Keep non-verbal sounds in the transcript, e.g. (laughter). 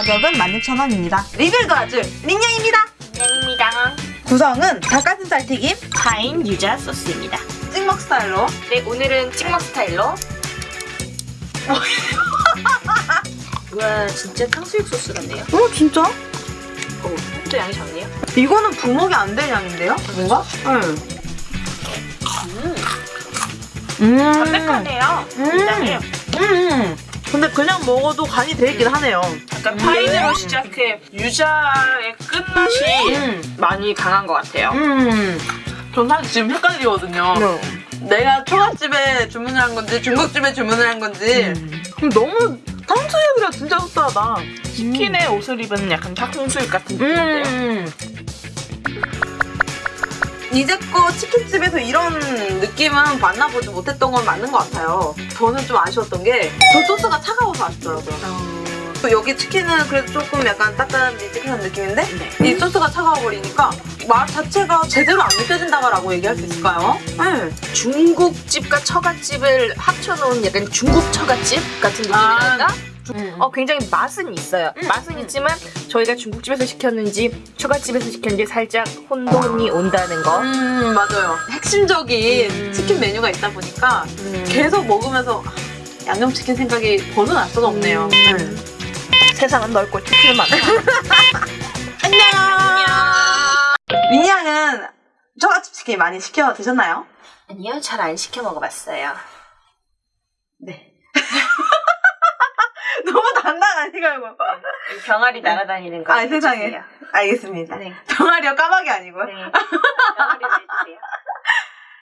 가격은 16,000원입니다. 리뷰를 도와줄 린양입니다. 입니다. 구성은 닭가슴살 튀김, 파인 유자 소스입니다. 찍먹 스타일로 네, 오늘은 찍먹 스타일로. (laughs) 와, 진짜 탕수육 소스 같네요. 어 진짜? 오, 또 양이 적네요. 이거는 부먹이 안 될 양인데요? 뭔가? 응. 음, 음. 담백하네요. 음. 굉장히 음. 근데 그냥 먹어도 간이 돼 있긴 하네요. 약간 파인으로 시작해 유자의 끝맛이 음. 많이 강한 것 같아요. 음. 전 사실 지금 헷갈리거든요. 내가 초밥집에 주문을 한 건지 중국집에 주문을 한 건지 음. 너무 탕수육이라 진짜 속상하다. 치킨에 옷을 입은 약간 탕수육 같은 느낌인데요. 음. 이제껏 치킨집에서 이런 느낌은 만나보지 못했던 건 맞는 것 같아요. 저는 좀 아쉬웠던 게 저 소스가 차가워서 아쉽더라고요. 또 여기 치킨은 그래도 조금 약간 따뜻한 느낌인데 네. 이 소스가 차가워버리니까 맛 자체가 제대로 안 느껴진다고 얘기할 수 있을까요? 네. 중국집과 처갓집을 합쳐놓은 약간 중국 처갓집 같은 느낌이랄까? 어, 굉장히 맛은 있어요. 음, 맛은 음. 있지만 저희가 중국집에서 시켰는지 처갓집에서 시켰는지 살짝 혼돈이 온다는 거. 음 맞아요. 핵심적인 음. 치킨 메뉴가 있다 보니까 음. 계속 먹으면서 아, 양념치킨 생각이 벗어날 수가 없네요. 네. 음. 세상은 넓고 치킨은 많다. 안녕. (laughs) 안녕. 민양은 처갓집 치킨 많이 시켜 드셨나요? 아니요, 잘 안 시켜 먹어봤어요. 네. 너무 단단하니까 이거. 병아리 날아다니는 거. 아, 세상에. 해주세요. 알겠습니다. 네. 병아리요 까마귀 아니고요. 네. 병아리